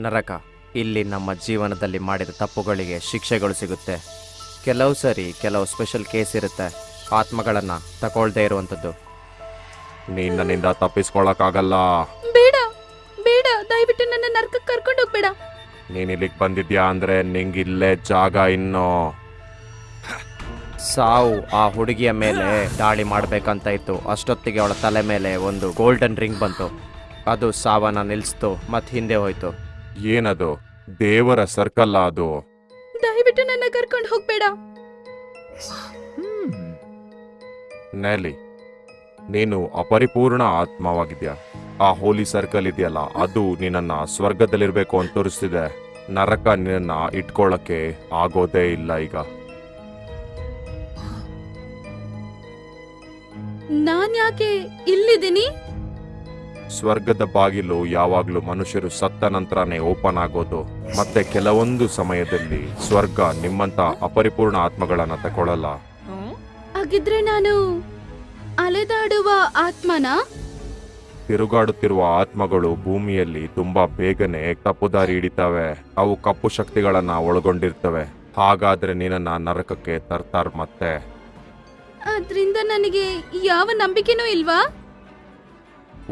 ನರಕ ಇಲ್ಲಿ ನಮ್ಮ ಜೀವನದಲ್ಲಿ ಮಾಡಿದ ತಪ್ಪುಗಳಿಗೆ ಶಿಕ್ಷೆಗಳು ಸಿಗುತ್ತೆ. ಕೆಲವು ಸರಿ ಕೆಲವು ಸ್ಪೆಷಲ್ ಕೇಸ್ ಇರುತ್ತೆ. ಆತ್ಮಗಳನ್ನು ತಗೊಳ್ದೇ ಇರುವಂಥದ್ದು. ನೀನ್ ನನ್ನಿಂದ ತಪ್ಪಿಸ್ಕೊಳಕ್ಕಾಗಲ್ಲ. ಬೇಡ ಬೇಡ ದಯವಿಟ್ಟು ನನ್ನ ನರ್ಕಕ್ಕೆ ಕರ್ಕೊಂಡು ಹೋಗ್ಬೇಡ. ನೀನ್ ಇಲ್ಲಿಗೆ ಬಂದಿದ್ಯಾ ಅಂದ್ರೆ ನಿಂಗಿಲ್ಲೇ ಜಾಗ ಇನ್ನು. ಸಾವು ಆ ಹುಡುಗಿಯ ಮೇಲೆ ದಾಳಿ ಮಾಡ್ಬೇಕಂತ ಇತ್ತು. ಅಷ್ಟೊತ್ತಿಗೆ ಅವಳ ತಲೆ ಮೇಲೆ ಒಂದು ಗೋಲ್ಡನ್ ರಿಂಗ್ ಬಂತು. ಅದು ಸಾವನ್ನ ನಿಲ್ಲಿಸ್ತು ಮತ್ತೆ ಹಿಂದೆ ಹೋಯ್ತು. ಏನದು? ದೇವರ ಸರ್ಕಲ್ ಅದು. ದಯವಿಟ್ಟು ನನ್ನ ಕರ್ಕೊಂಡು ಹೋಗ್ಬೇಡ. ನೆಲಿ ನೀನು ಅಪರಿಪೂರ್ಣ ಆತ್ಮವಾಗಿದ್ಯಾ? ಆ ಹೋಲಿ ಸರ್ಕಲ್ ಇದೆಯಲ್ಲ ಅದು ನಿನ್ನನ್ನ ಸ್ವರ್ಗದಲ್ಲಿರ್ಬೇಕು ಅಂತ ತೋರಿಸ್ತಿದೆ. ನರಕ ನಿನ್ನ ಇಟ್ಕೊಳ್ಳಕ್ಕೆ ಆಗೋದೇ ಇಲ್ಲ ಈಗ. ನಾನ್ ಯಾಕೆ ಇಲ್ಲಿದ್ದೀನಿ? ಸ್ವರ್ಗದ ಬಾಗಿಲು ಯಾವಾಗಲೂ ಮನುಷ್ಯರು ಸತ್ತ ನಂತರನೇ ಓಪನ್ ಆಗೋದು. ಮತ್ತೆ ಕೆಲವೊಂದು ಸಮಯದಲ್ಲಿ ಸ್ವರ್ಗ ನಿಮ್ಮಂತ ಅಪರಿಪೂರ್ಣ ಆತ್ಮಗಳನ್ನ ತಗೊಳ್ಳಲ್ಲ ಹಾಗಿದ್ರೆ ನಾನು ಅಲೆದಾಡುವ ಆತ್ಮನ? ತಿರುಗಾಡುತ್ತಿರುವ ಆತ್ಮಗಳು ಭೂಮಿಯಲ್ಲಿ ತುಂಬಾ ಬೇಗನೆ ತಪ್ಪು ದಾರಿ ಹಿಡಿತವೆ. ಅವು ಕಪ್ಪು ಶಕ್ತಿಗಳನ್ನ ಒಳಗೊಂಡಿರ್ತವೆ. ಹಾಗಾದ್ರೆ ನೀನನ್ನ ನರಕಕ್ಕೆ ತರ್ತಾರ ಮತ್ತೆ? ಅದ್ರಿಂದ ನನಗೆ ಯಾವ ನಂಬಿಕೆನೂ ಇಲ್ವಾ?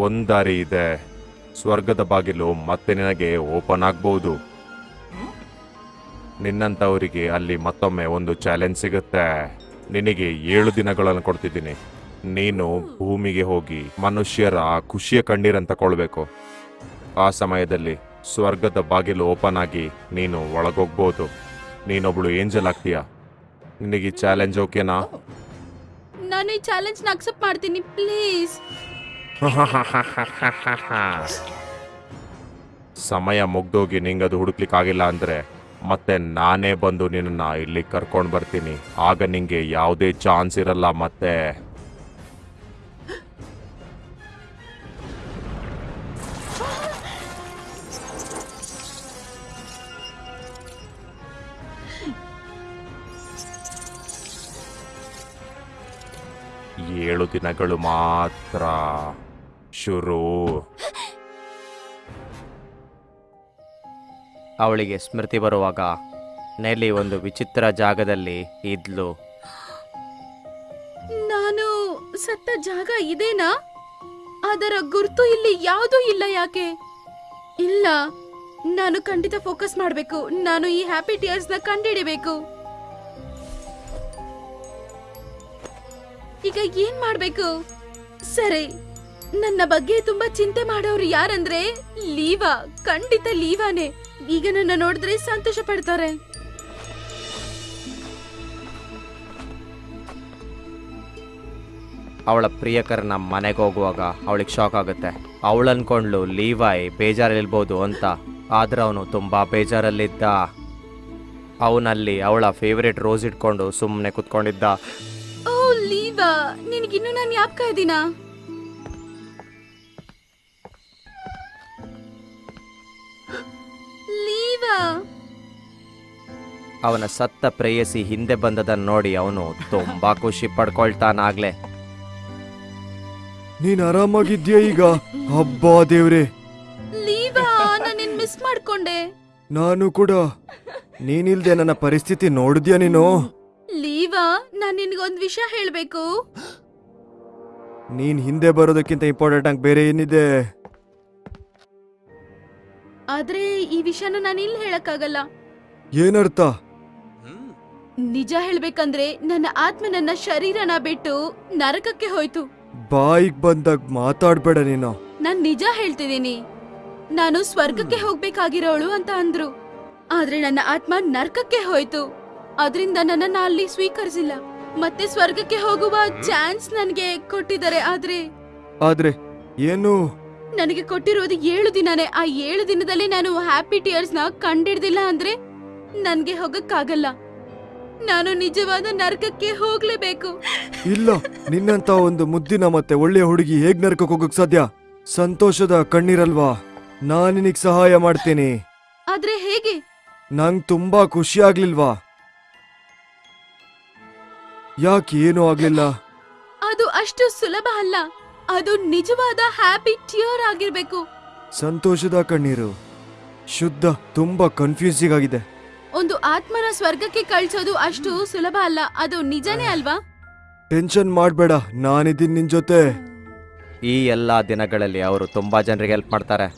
ಒಂದ್ ದಾರಿ ಇದೆ. ಸ್ವರ್ಗದ ಬಾಗಿಲು ಮತ್ತೆ ನಿನಗೆ ಓಪನ್ ಆಗ್ಬಹುದು ನಿನ್ನಂತವರಿಗೆ ಅಲ್ಲಿ ಮತ್ತೊಮ್ಮೆ ಒಂದು ಚಾಲೆಂಜ್ ಸಿಗುತ್ತೆ. ನಿನಗೆ ಏಳು ದಿನಗಳನ್ನು ಕೊಡ್ತಿದ್ದೀನಿ. ನೀನು ಭೂಮಿಗೆ ಹೋಗಿ ಮನುಷ್ಯರ ಖುಷಿಯ ಕಣ್ಣೀರಂತ ಕೊಳ್ಬೇಕು ಆ ಸಮಯದಲ್ಲಿ ಸ್ವರ್ಗದ ಬಾಗಿಲು ಓಪನ್ ಆಗಿ ನೀನು ಒಳಗೋಗ್ಬೋದು. ನೀನೊಬ್ಳು ಏಂಜಲ್ ಆಗ್ತೀಯ? ನಿನಗೆ ಚಾಲೆಂಜ್ ಓಕೆನಾ? ನಾನು ಈ ಚಾಲೆಂಜ್ನ ಅಕ್ಸೆಪ್ಟ್ ಮಾಡ್ತೀನಿ, ಪ್ಲೀಸ್. ಸಮಯ ಮುಗ್ದೋಗಿ ನಿಂಗದು ಹುಡುಕ್ಲಿಕ್ಕಾಗಿಲ್ಲ ಅಂದ್ರೆ ಮತ್ತೆ ನಾನೇ ಬಂದು ನಿನ್ನ ಇಲ್ಲಿ ಕರ್ಕೊಂಡು ಬರ್ತೀನಿ. ಆಗ ನಿಂಗೆ ಯಾವುದೇ ಚಾನ್ಸ್ ಇರಲ್ಲ ಮತ್ತೆ. ಏಳು ದಿನಗಳು ಮಾತ್ರ. ಶುರು. ಅವಳಿಗೆ ಸ್ಮೃತಿ ಬರುವಾಗ ನೆಲಿ ಒಂದು ವಿಚಿತ್ರ ಜಾಗದಲ್ಲಿ ಇದ್ಲು. ನಾನು ಸತ್ತ ಜಾಗ ಇದೇನಾ? ಅದರ ಗುರುತು ಇಲ್ಲಿ ಯಾವುದೂ ಇಲ್ಲ ಯಾಕೆ? ಇಲ್ಲ ನಾನು ಖಂಡಿತ ಫೋಕಸ್ ಮಾಡಬೇಕು. ನಾನು ಈ ಹ್ಯಾಪಿ ಟಿಯರ್ಸ್ನ ಕಂಡಿಡಿಬೇಕು. ಈಗ ಏನ್ ಮಾಡ್ಬೇಕು? ಸರಿ ನನ್ನ ಬಗ್ಗೆ ತುಂಬಾ ಚಿಂತೆ ಮಾಡೋರು ಯಾರಂದ್ರೆ ಲೀವಾ ಖಂಡಿತ ಲೀವಾನೇ. ಈಗ ನನ್ನ ನೋಡಿದ್ರೆ ಸಂತೋಷ ಪಡ್ತಾರೆ. ಅವಳ ಪ್ರಿಯಕರನ ಮನೆಗೆ ಹೋಗುವಾಗ ಅವಳಿಗೆ ಶಾಕ್ ಆಗುತ್ತೆ. ಅವಳು ಅನ್ಕೊಂಡ್ಲು ಲೀವಾಯ್ ಬೇಜಾರಲ್ಲಿರ್ಬೋದು ಅಂತ. ಆದ್ರೆ ಅವನು ತುಂಬಾ ಬೇಜಾರಲ್ಲಿದ್ದ. ಅವನಲ್ಲಿ ಅವಳ ಫೇವ್ರೇಟ್ ರೋಸ್ ಇಟ್ಕೊಂಡು ಸುಮ್ಮನೆ ಕುತ್ಕೊಂಡಿದ್ದ. ಓ ಲೀವಾ ನಿನಗಿನ್ನೂ ನಾನು ಯಾಪ್ಕ ಇದೀನಾ ಅವನ ಸತ್ತ ಪ್ರೇಯಸಿ ಹಿಂದೆ ಬಂದದನ್ನ ನೋಡಿ ಅವನು ತುಂಬಾ ಖುಷಿ ಪಡ್ಕೊಳ್ತಾನಾಗ್ಲೆ. ನೀನ್ ಆರಾಮಾಗಿದ್ಯಾ ಈಗ? ಹಬ್ಬ ದೇವ್ರೆ. ಲೀವಾ ನಾನು ಮಿಸ್ ಮಾಡ್ಕೊಂಡೆ. ನಾನು ಕೂಡ. ನೀನಿಲ್ದೆ ನನ್ನ ಪರಿಸ್ಥಿತಿ ನೋಡಿದ್ಯಾ ನೀನು? ಲೀವಾ ನಾನ್ ನಿನ್ಗೊಂದ್ ವಿಷಯ ಹೇಳ್ಬೇಕು. ನೀನ್ ಹಿಂದೆ ಬರೋದಕ್ಕಿಂತ ಇಂಪಾರ್ಟೆಂಟ್ ಆಗಿ ಬೇರೆ ಏನಿದೆ? ಆದ್ರೆ ಈ ವಿಷಯನ ನಾನು ಇಲ್ಲಿ ಹೇಳಕ್ಕಾಗಲ್ಲ. ಏನರ್ಥ? ನಿಜ ಹೇಳ್ಬೇಕಂದ್ರೆ ನನ್ನ ಆತ್ಮ ನನ್ನ ಶರೀರನ ಬಿಟ್ಟು ನರಕಕ್ಕೆ ಹೋಯ್ತು. ಬಾಯಿಗ್ ಬಂದಾಗ ಮಾತಾಡ್ಬೇಡ ನೀನು. ನಾನ್ ನಿಜ ಹೇಳ್ತಿದ್ದೀನಿ. ನಾನು ಸ್ವರ್ಗಕ್ಕೆ ಹೋಗ್ಬೇಕಾಗಿರೋಳು ಅಂತ ಅಂದ್ರು. ಆದ್ರೆ ನನ್ನ ಆತ್ಮ ನರ್ಕಕ್ಕೆ ಹೋಯ್ತು. ಅದರಿಂದ ನನ್ನನ್ನ ಅಲ್ಲಿ ಸ್ವೀಕರಿಸಿಲ್ಲ. ಮತ್ತೆ ಸ್ವರ್ಗಕ್ಕೆ ಹೋಗುವ ಚಾನ್ಸ್ ನನಗೆ ಕೊಟ್ಟಿದ್ದಾರೆ ಆದ್ರೆ ಆದ್ರೆ ಏನು? ನನಗೆ ಕೊಟ್ಟಿರೋದು ಏಳು ದಿನನೇ. ಆ ಏಳು ದಿನದಲ್ಲಿ ನಾನು ಹ್ಯಾಪಿ ಟಿಯರ್ಸ್ನ ಕಂಡಿಡ್ದಿಲ್ಲ ಅಂದ್ರೆ ನನ್ಗೆ ಹೋಗಕ್ಕಾಗಲ್ಲ. ನಾನು ನಿಜವಾದ ನರ್ಕಕ್ಕೆ ಹೋಗ್ಲೇಬೇಕು. ಇಲ್ಲ ನಿನ್ನಂತ ಒಂದು ಮುದ್ದಿನ ಮತ್ತೆ ಒಳ್ಳೆಯ ಹುಡುಗಿ ಹೇಗ್ ನರಕಕ್ಕೆ ಹೋಗಕ್ ಸಾಧ್ಯ? ಸಂತೋಷದ ಕಣ್ಣೀರಲ್ವಾ? ನಾನ್ ನಿನಗ್ ಸಹಾಯ ಮಾಡ್ತೀನಿ. ಆದ್ರೆ ಹೇಗೆ? ನಂಗ್ ತುಂಬಾ ಖುಷಿ ಆಗ್ಲಿಲ್ವಾ? ಯಾಕೆ ಏನೂ ಆಗ್ಲಿಲ್ಲ? ಅದು ಅಷ್ಟು ಸುಲಭ ಅಲ್ಲ. ಅದು ನಿಜವಾದ ಹ್ಯಾಪಿ ಟಿಯರ್ ಆಗಿರ್ಬೇಕು. ಸಂತೋಷದ ಕಣ್ಣೀರು. ಶುದ್ಧ ತುಂಬಾ ಕನ್ಫ್ಯೂಸಿಂಗ್ ಆಗಿದೆ. ಒಂದು ಆತ್ಮನ ಸ್ವರ್ಗಕ್ಕೆ ಕಳ್ಸೋದು ಅಷ್ಟು ಸುಲಭ ಅಲ್ಲ ಅದು ನಿಜನೇ ಅಲ್ವಾ? ಟೆನ್ಷನ್ ಮಾಡ್ಬೇಡ ನಾನಿದ್ದೀನಿ ನಿನ್ ಜೊತೆ. ಈ ಎಲ್ಲ ದಿನಗಳಲ್ಲಿ ಅವರು ತುಂಬ ಜನರಿಗೆ ಹೆಲ್ಪ್ ಮಾಡ್ತಾರೆ.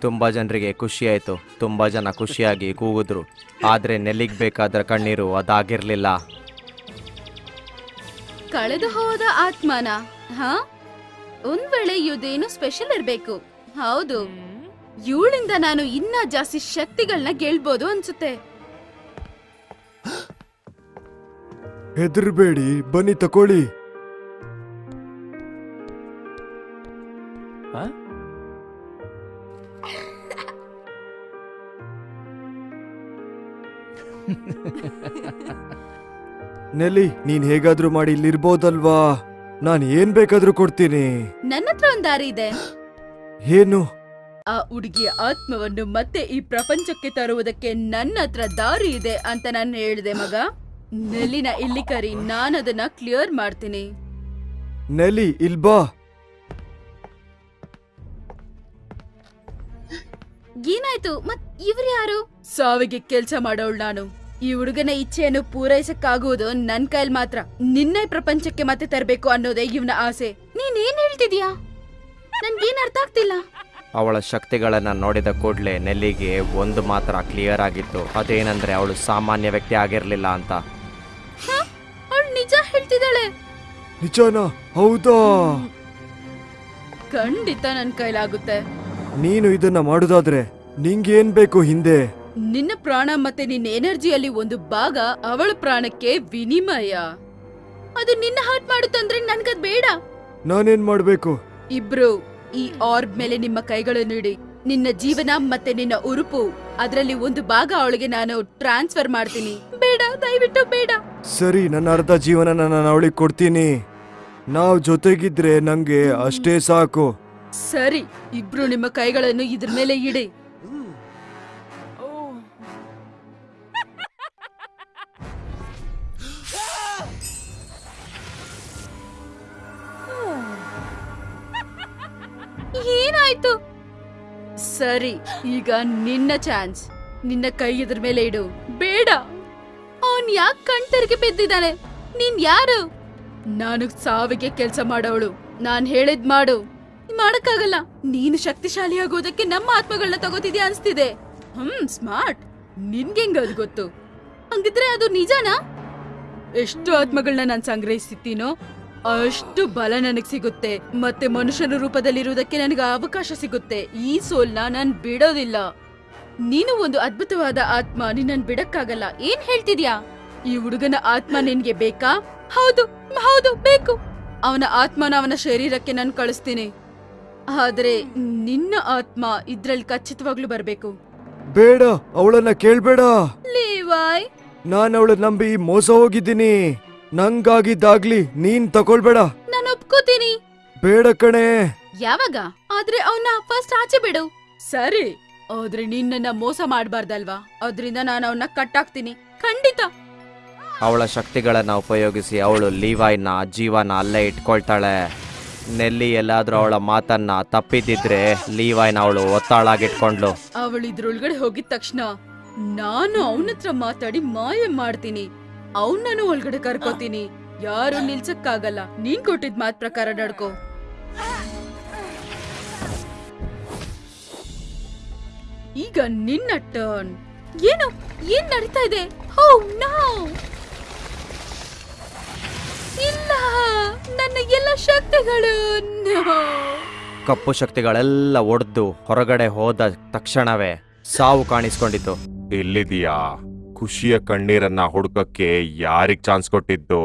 ತುಂಬ ಜನರಿಗೆ ಖುಷಿ ಆಯ್ತು. ತುಂಬ ಜನ ಖುಷಿಯಾಗಿ ಕೂಗಿದ್ರು. ಆದರೆ ನೆಲ್ಲಿಗೆ ಬೇಕಾದ ಕಣ್ಣೀರು ಅದಾಗಿರಲಿಲ್ಲ. ಕಳೆದು ಹೋದ ಆತ್ಮನ ಹಾ? ಒಂದ್ ವೇಳೆ ಇದೇನು ಸ್ಪೆಷಲ್ ಇರ್ಬೇಕು. ಹೌದು. ಇವಳಿಂದ ನಾನು ಇನ್ನ ಜಾಸ್ತಿ ಶಕ್ತಿಗಳನ್ನ ಗೆಲ್ಬೋದು ಅನ್ಸುತ್ತೆ. ಹೆದರ್ಬೇಡಿ ಬನ್ನಿ ತಕೊಳ್ಳಿ. ನೆಲ್ಲಿ ನೀನ್ ಹೇಗಾದ್ರೂ ಮಾಡಿ ಇಲ್ಲಿರ್ಬೋದಲ್ವಾ? ನಾನು ಏನ್ ಬೇಕಾದ್ರೂ ಕೊಡ್ತೀನಿ. ನನ್ನ ಹತ್ರ ಒಂದ್ ದಾರಿ ಇದೆ. ಏನು? ಆ ಹುಡುಗಿಯ ಆತ್ಮವನ್ನು ಮತ್ತೆ ಈ ಪ್ರಪಂಚಕ್ಕೆ ತರುವುದಕ್ಕೆ ನನ್ನ ಹತ್ರ ದಾರಿ ಇದೆ ಅಂತ ನಾನು ಹೇಳಿದೆ ಮಗ. ನೆಲ್ಲಿನ ಇಲ್ಲಿ ಕರಿ ನಾನದನ್ನ ಕ್ಲಿಯರ್ ಮಾಡ್ತೀನಿ. ನೆಲಿ ಇಲ್ಬಾ ಏನಾಯ್ತು? ಮತ್ ಇವ್ರು ಯಾರು? ಸಾವಿಗೆ ಕೆಲ್ಸ ಮಾಡೋಳ್ ನಾನು. ಈ ಹುಡುಗನ ಇಚ್ಛೆಯನ್ನು ಪೂರೈಸಕ್ಕಾಗುವುದು ನನ್ ಕೈಲ್ ಮಾತ್ರ. ನಿನ್ನೆ ಪ್ರಪಂಚಕ್ಕೆ ಮತ್ತೆ ತರಬೇಕು ಅನ್ನೋದೇ ಇವನ ಆಸೆ. ನೀನ್ ಏನ್ ಹೇಳ್ತಿದ್ಯಾ? ನನ್ಗೇನ್ ಅರ್ಥ ಆಗ್ತಿಲ್ಲ. ಅವಳ ಶಕ್ತಿಗಳನ್ನು ನೋಡಿದ ಕೂಡಲೇ ನೆಲ್ಲಿಗೆ ಒಂದು ಮಾತ್ರ ಕ್ಲಿಯರ್ ಆಗಿತ್ತು. ಅದೇನಂದ್ರೆ ಅವಳು ಸಾಮಾನ್ಯ ವ್ಯಕ್ತಿ ಆಗಿರಲಿಲ್ಲ ಅಂತ. ಅವಳು ನಿಜ ಹೇಳ್ತಿದ್ದಾಳೆ. ನಿಜಾನಾ? ಹೌದಾ? ಖಂಡಿತ ನನ್ ಕೈಲಾಗುತ್ತೆ. ನೀನು ಇದನ್ನ ಮಾಡುದಾದ್ರೆ ನಿಂಗೇನ್ ಬೇಕು ಹಿಂದೆ? ನಿನ್ನ ಪ್ರಾಣ ಮತ್ತೆ ನಿನ್ನ ಎನರ್ಜಿಯಲ್ಲಿ ಒಂದು ಭಾಗ ಅವಳ ಪ್ರಾಣಕ್ಕೆ ವಿನಿಮಯ. ಅದು ನಿನ್ನ ಹಾಟ್ ಮಾಡುತ್ತಂದ್ರೆ ನನ್ಗದ್ ಬೇಡ. ನಾನೇನ್ ಮಾಡ್ಬೇಕು? ಇಬ್ರು. ಈ ಆರ್ಬ್ ಮೇಲೆ ನಿಮ್ಮ ಕೈಗಳನ್ನು ಇಡಿ. ನಿನ್ನ ಜೀವನ ಮತ್ತೆ ನಿನ್ನ ಉರುಪು. ಅದರಲ್ಲಿ ಒಂದು ಭಾಗ ಅವಳಿಗೆ ನಾನು ಟ್ರಾನ್ಸ್ಫರ್ ಮಾಡ್ತೀನಿ. ಬೇಡ ದಯವಿಟ್ಟು ಬೇಡ. ಸರಿ ನನ್ನ ಅರ್ಧ ಜೀವನ ನಾನು ಅವಳಿಗೆ ಕೊಡ್ತೀನಿ. ನಾವು ಜೊತೆಗಿದ್ರೆ ನಂಗೆ ಅಷ್ಟೇ ಸಾಕು. ಸರಿ ಇಬ್ರು ನಿಮ್ಮ ಕೈಗಳನ್ನು ಇದ್ರ ಮೇಲೆ ಇಡಿ. ಏನಾಯ್ತು? ಸರಿ, ಈಗ ನಿನ್ನ ಚಾನ್ಸ್ ನಿನ್ನ ಕೈ ಇದ್ರ ಮೇಲೆ ಇಡು. ಬೇಡ. ಅವನ್ ಯಾಕೆ ಕಣ್ತರಿಗೆ ಬಿದ್ದಿದ್ದಾನೆ? ನೀನ್ ಯಾರು? ನಾನು ಸಾವಿಗೆ ಕೆಲಸ ಮಾಡೋಳು ನಾನ್ ಹೇಳಿದ್ ಮಾಡು. ಮಾಡಕ್ಕಾಗಲ್ಲ. ನೀನು ಶಕ್ತಿಶಾಲಿ ಆಗೋದಕ್ಕೆ ನಮ್ಮ ಆತ್ಮಗಳನ್ನ ತಗೋತಿದ್ಯಾ ಅನ್ಸ್ತಿದೆ. ಹ್ಮ್ ಸ್ಮಾರ್ಟ್ ನಿನ್ಗೆಂಗ ಅದು ಗೊತ್ತು? ಹಂಗಿದ್ರೆ ಅದು ನಿಜನಾ? ಎಷ್ಟು ಆತ್ಮಗಳನ್ನ ನಾನು ಸಂಗ್ರಹಿಸಿದ್ದೀನೋ ಅಷ್ಟು ಬಲ ನನಗ್ ಸಿಗುತ್ತೆ. ಮತ್ತೆ ಮನುಷ್ಯನ ರೂಪದಲ್ಲಿರುವುದಕ್ಕೆ ನನಗೆ ಅವಕಾಶ ಸಿಗುತ್ತೆ. ಈ ಸೋಲ್ನ ನಾನು ಬಿಡೋದಿಲ್ಲ. ನೀನು ಒಂದು ಅದ್ಭುತವಾದ ಆತ್ಮ ನಿನ್ನನ್ ಬಿಡಕ್ಕಾಗಲ್ಲ. ಏನ್ ಹೇಳ್ತಿದ್ಯಾ? ಈ ಹುಡುಗನ ಆತ್ಮ ನಿನ್ಗೆ ಬೇಕಾ? ಹೌದು ಹೌದು ಬೇಕು. ಅವನ ಆತ್ಮನ ಅವನ ಶರೀರಕ್ಕೆ ನಾನು ಕಳಿಸ್ತೀನಿ. ಆದ್ರೆ ನಿನ್ನ ಆತ್ಮ ಇದ್ರಲ್ಲಿ ಖಚಿತವಾಗ್ಲೂ ಬರ್ಬೇಕು. ಬೇಡ ಅವಳನ್ನ ಕೇಳ್ಬೇಡ. ಲೇವಾಯ್. ನಾನು ಅವಳ ನಂಬಿ ಮೋಸ ಹೋಗಿದ್ದೀನಿ. ನಂಗಾಗಿದ್ದಾಗ್ಲಿ ನೀನ್ ತಗೊಳ್ಬೇಡ. ನಾನು ಒಪ್ಕೋತೀನಿ. ಬೇಡ ಕಣೆ. ಯಾವಾಗ? ಆದ್ರೆ ಅವನ್ನ ಫಸ್ಟ್ ಆಚೆ ಬಿಡು. ಸರಿ. ಆದ್ರೆ ನಿನ್ನ ಮೋಸ ಮಾಡಬಾರ್ದಲ್ವಾ? ಅದ್ರಿಂದ ನಾನು ಅವನ್ನ ಕಟ್ಟಾಕ್ತೀನಿ. ಖಂಡಿತ. ಅವಳ ಶಕ್ತಿಗಳನ್ನ ಉಪಯೋಗಿಸಿ ಅವಳು ಲೀವಾಯ್ನ ಜೀವನ ಅಲ್ಲೇ ಇಟ್ಕೊಳ್ತಾಳೆ. ನೆಲ್ಲಿ ಎಲ್ಲಾದ್ರೂ ಅವಳ ಮಾತನ್ನ ತಪ್ಪಿದ್ದಿದ್ರೆ ಲೀವಾಯ್ನ ಅವಳು ಒತ್ತಾಳಾಗಿಟ್ಕೊಂಡ್ಲು. ಅವಳು ಇದ್ರೊಳಗಡೆ ಹೋಗಿದ ತಕ್ಷಣ ನಾನು ಅವನತ್ರ ಮಾತಾಡಿ ಮಾಯ ಮಾಡ್ತೀನಿ. ಅವನನ್ನು ಒಳಗಡೆ ಕರ್ಕೋತೀನಿ. ಯಾರು ನಿಲ್ಸಕ್ಕಾಗಲ್ಲ. ನೀನ್ ಕೊಟ್ಟಿದ್ ಮಾತ್ ಪ್ರಕಾರ ನಡ್ಕೋ. ಈಗ ನಿನ್ನ ಟರ್ನ್ ಏನು? ಏನ್ ನಡೀತಾ ಇದೆ? ಹೋ ಇಲ್ಲ ನನ್ನ ಎಲ್ಲ ಶಕ್ತಿಗಳು. ಕಪ್ಪು ಶಕ್ತಿಗಳೆಲ್ಲ ಒಡೆದು ಹೊರಗಡೆ ಹೋದ ತಕ್ಷಣವೇ ಸಾವು ಕಾಣಿಸ್ಕೊಂಡಿತು. ಇಲ್ಲಿದೀಯಾ ಖುಷಿಯ ಕಣ್ಣೀರನ್ನ ಹುಡುಕಕ್ಕೆ ಯಾರಿಗ್ ಚಾನ್ಸ್ ಕೊಟ್ಟಿದ್ದು?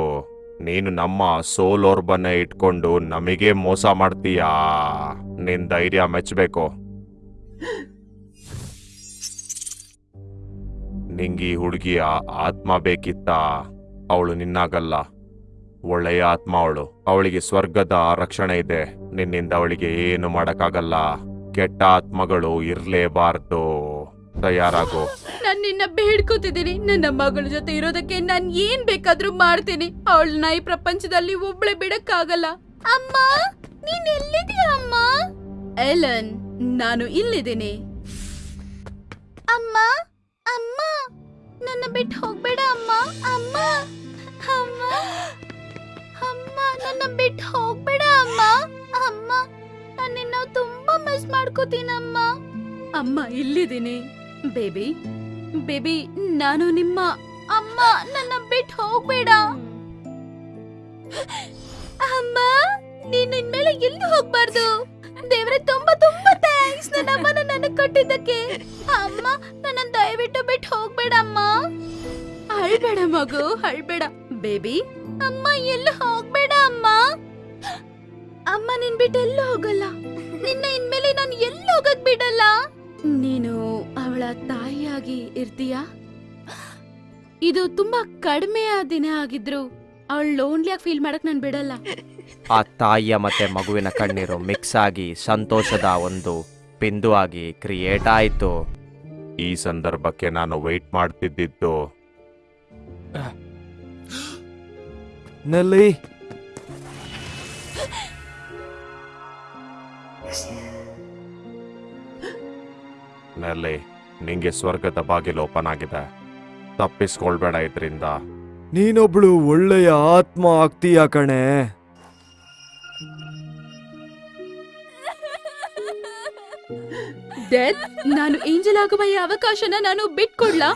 ನೀನು ನಮ್ಮ ಸೋಲೋರ್ಬನ್ನ ಇಟ್ಕೊಂಡು ನಮಗೆ ಮೋಸ ಮಾಡ್ತೀಯಾ? ನಿನ್ ಧೈರ್ಯ ಮೆಚ್ಚಬೇಕು ನಿಂಗಿ ಹುಡುಗಿಯ ಆತ್ಮ ಬೇಕಿತ್ತ? ಅವಳು ನಿನ್ನಾಗಲ್ಲ. ಒಳ್ಳೆಯ ಆತ್ಮ ಅವಳು. ಅವಳಿಗೆ ಸ್ವರ್ಗದ ರಕ್ಷಣೆ ಇದೆ. ನಿನ್ನಿಂದ ಅವಳಿಗೆ ಏನು ಮಾಡಕ್ಕಾಗಲ್ಲ. ಕೆಟ್ಟ ಆತ್ಮಗಳು ಇರ್ಲೇಬಾರ್ದು. ತಯಾರಾಗು. ನಾನು ನಿನ್ನ ಬೇಡ್ಕೋತಿದ್ದೀನಿ. ನನ್ನ ಮಗಳ ಜೊತೆ ಇರೋದಕ್ಕೆ ನಾನು ಏನ್ ಬೇಕಾದ್ರೂ ಮಾಡ್ತೀನಿ. ಅವಳನ್ನ ನಾಯಿ ಪ್ರಪಂಚದಲ್ಲಿ ಒಬ್ಳೆ ಬಿಡಕ್ಕಾಗಲ್ಲ. ಅಮ್ಮ, ನೀನ್ ಎಲ್ಲಿದ್ಯಾ ಅಮ್ಮ? ಎಲನ್, ನಾನು ಇಲ್ಲಿದ್ದೀನಿ. ಅಮ್ಮ ಅಮ್ಮ, ನನ್ನ ಬಿಟ್ಟು ಹೋಗ್ಬೇಡ ಅಮ್ಮ. ಅಮ್ಮ ಅಮ್ಮ ಅಮ್ಮ, ನನ್ನ ಬಿಟ್ಟು ಹೋಗ್ಬೇಡ ಅಮ್ಮ. ಅಮ್ಮ ನಾನು ನಿನ್ನ ತುಂಬಾ ಮಿಸ್ ಮಾಡ್ಕೋತೀನಮ್ಮ ಅಮ್ಮ, ಇಲ್ಲಿದ್ದೀನಿ. ಬೇಬಿ ಬೇಬಿ, ನಾನು ನಿಮ್ಮ ಅಮ್ಮ. ನನ್ನ ಬಿಟ್ಟು ಹೋಗ್ಬೇಡ. ಅಮ್ಮ, ನೀನ್ ಇನ್ಮೇಲೆ ಎಲ್ಲಿ ಹೋಗ್ಬಾರ್ದು? ದೇವ್ರೆ, ತುಂಬಾ ತುಂಬಾ ಥ್ಯಾಂಕ್ಸ್ ನನ್ನ ಅಮ್ಮನ ನನ್ನ ಕೊಟ್ಟಿದ್ದಕ್ಕೆ. ಅಮ್ಮ, ನನ್ನ ದಯವಿಟ್ಟು ಬಿಟ್ಟು ಹೋಗ್ಬೇಡ, ಅಮ್ಮ. ಅಳ್ಬೇಡ ಮಗು, ಅಳ್ಬೇಡ. ಬೇಬಿ, ಅಮ್ಮ, ಎಲ್ಲೂ ಹೋಗ್ಬೇಡ, ಅಮ್ಮ? ಅಮ್ಮ, ನಿನ್ ಬಿಟ್ಟು ಎಲ್ಲೂ ಹೋಗಲ್ಲ? ನಿನ್ನ ಇನ್ಮೇಲೆ ನಾನು ಎಲ್ಲಿ ಹೋಗಕ್ ಬಿಡಲ್ಲ? ನೀನು ಅವಳ ತಾಯಿಯಾಗಿ ಇರ್ತೀಯಾ? ಇದು ತುಂಬಾ ಕಡಿಮೆ ದಿನ ಆಗಿದ್ರು. ಅವಳು ಲೋನ್ಲಿಯಾಗಿ ಫೀಲ್ ಮಾಡಕ್ ನಾನು ಬಿಡಲ್ಲ. ಆ ತಾಯಿಯ ಮತ್ತೆ ಮಗುವಿನ ಕಣ್ಣೀರು ಮಿಕ್ಸ್ ಆಗಿ ಸಂತೋಷದ ಒಂದು ಬಿಂದು ಆಗಿ ಕ್ರಿಯೇಟ್ ಆಯಿತು. ಈ ಸಂದರ್ಭಕ್ಕೆ ನಾನು ವೆಯ್ಟ್ ಮಾಡ್ತಿದ್ದಿದ್ದು. ನೆಲ್ಲಿ. ನಲ್ಲಿ. ನಿಂಗೆ ಸ್ವರ್ಗದ ಬಾಗಿಲು ಓಪನ್ ಆಗಿದೆ ತಪ್ಪಿಸ್ಕೊಳ್ಬೇಡ ಇದರಿಂದ. ನೀನೊಬ್ಳು ಒಳ್ಳೆಯ ಆತ್ಮ ಆಗ್ತೀಯ ಕಣೆ? ಡೆತ್ ನಾನು ಏಂಜಲ್ ಆಗುವ ಈ ಅವಕಾಶನ ನಾನು ಬಿಟ್ಕೊಡ್ಲಾ?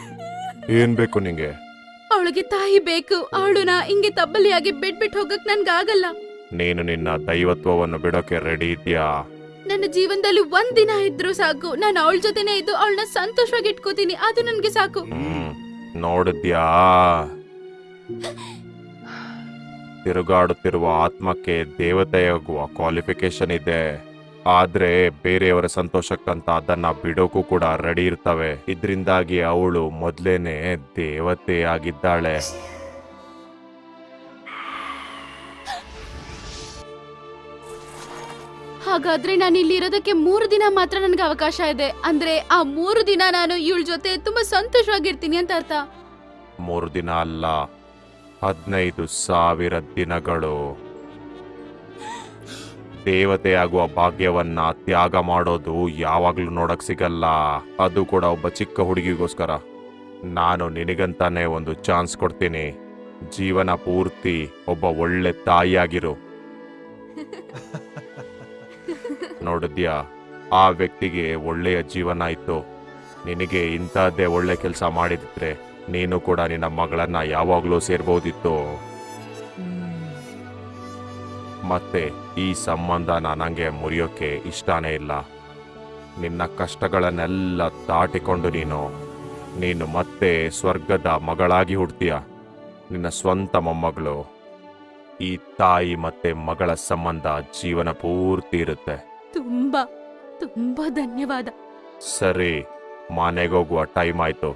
ಏನ್ ಬೇಕು ನಿಂಗೆ? ಅವಳಿಗೆ ತಾಯಿ ಬೇಕು ಅವಳನ್ನ ಹಿಂಗೆ ತಬ್ಬಲಿಯಾಗಿ ಬಿಟ್ಬಿಟ್ಟು ಹೋಗಕ್ ನನ್ಗಾಗಲ್ಲ. ನೀನು ನಿನ್ನ ದೈವತ್ವವನ್ನು ಬಿಡೋಕೆ ರೆಡಿ ಇದೆಯಾ ನನ್ನ ಜೀವನದಲ್ಲಿ ಒಂದ್ ದಿನ ಇದ್ರು ಸಾಕು. ನಾನು ಅವಳ ಜೊತೆನೆ ಇದ್ದು ಅವಳನ್ನ ಸಂತೋಷವಾಗಿ ಇಟ್ಕೋತೀನಿ ಅದು ನನ್ಗೆ ಸಾಕು. ನೋಡಿದ್ಯಾ? ತಿರುಗಾಡುತ್ತಿರುವ ಆತ್ಮಕ್ಕೆ ದೇವತೆಯಾಗುವ ಕ್ವಾಲಿಫಿಕೇಶನ್ ಇದೆ. ಆದ್ರೆ ಬೇರೆಯವರ ಸಂತೋಷಕ್ಕಂತ ಅದನ್ನ ಬಿಡೋಕು ಕೂಡ ರೆಡಿ ಇರ್ತವೆ. ಇದರಿಂದಾಗಿ ಅವಳು ಮೊದ್ಲೇನೆ ದೇವತೆಯಾಗಿದ್ದಾಳೆ. ಹಾಗಾದ್ರೆ ನಾನು ಇಲ್ಲಿ ಇರೋದಕ್ಕೆ ಮೂರು ದಿನ ಮಾತ್ರ ನನಗೆ ಅವಕಾಶ ಇದೆ. ಅಂದ್ರೆ ಆ ಮೂರು ದಿನ ನಾನು ಇವಳ ಜೊತೆ ತುಂಬಾ ಸಂತೋಷವಾಗಿರ್ತೀನಿ ಅಂತ ಅರ್ಥ. ಮೂರು ದಿನ ಅಲ್ಲ ಹದಿನೈದು ಸಾವಿರ ದಿನಗಳು. ದೇವತೆ ಆಗುವ ಭಾಗ್ಯವನ್ನ ತ್ಯಾಗ ಮಾಡೋದು ಯಾವಾಗ್ಲೂ ನೋಡಕ್ ಸಿಗಲ್ಲ. ಅದು ಕೂಡ ಒಬ್ಬ ಚಿಕ್ಕ ಹುಡುಗಿಗೋಸ್ಕರ. ನಾನು ನಿನಗಂತಾನೆ ಒಂದು ಚಾನ್ಸ್ ಕೊಡ್ತೀನಿ. ಜೀವನ ಪೂರ್ತಿ ಒಬ್ಬ ಒಳ್ಳೆ ತಾಯಿಯಾಗಿರು. ನೋಡಿದ್ಯಾ? ಆ ವ್ಯಕ್ತಿಗೆ ಒಳ್ಳೆಯ ಜೀವನ ಇತ್ತು. ನಿನಗೆ ಇಂಥದ್ದೇ ಒಳ್ಳೆ ಕೆಲಸ ಮಾಡಿದ್ರೆ ನೀನು ಕೂಡ ನಿನ್ನ ಮಗಳನ್ನ ಯಾವಾಗಲೂ ಸೇರ್ಬೋದಿತ್ತು. ಮತ್ತೆ ಈ ಸಂಬಂಧ ನನಗೆ ಮುರಿಯೋಕೆ ಇಷ್ಟನೇ ಇಲ್ಲ. ನಿನ್ನ ಕಷ್ಟಗಳನ್ನೆಲ್ಲ ದಾಟಿಕೊಂಡು ನೀನು ನೀನು ಮತ್ತೆ ಸ್ವರ್ಗದ ಮಗಳಾಗಿ ಹುಡ್ತೀಯ. ನಿನ್ನ ಸ್ವಂತ ಮೊಮ್ಮಗಳು, ಈ ತಾಯಿ ಮತ್ತೆ ಮಗಳ ಸಂಬಂಧ ಜೀವನ ಪೂರ್ತಿ ಇರುತ್ತೆ. ತುಂಬಾ ತುಂಬಾ ಧನ್ಯವಾದ. ಸರಿ ಮನೆಗೋಗುವ ಟೈಮ್ ಆಯ್ತು.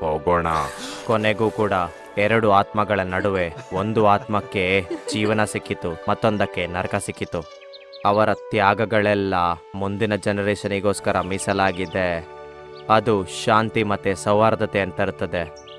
ಹೋಗೋಣ. ಕೊನೆಗೂ ಕೂಡ ಎರಡು ಆತ್ಮಗಳ ನಡುವೆ ಒಂದು ಆತ್ಮಕ್ಕೆ ಜೀವನ ಸಿಕ್ಕಿತು ಮತ್ತೊಂದಕ್ಕೆ ನರಕ ಸಿಕ್ಕಿತು. ಅವರ ತ್ಯಾಗಗಳೆಲ್ಲ ಮುಂದಿನ ಜನರೇಷನಿಗೋಸ್ಕರ ಮೀಸಲಾಗಿದೆ. ಅದು ಶಾಂತಿ ಮತ್ತೆ ಸೌಹಾರ್ದತೆ ಅಂತ ಇರ್ತದೆ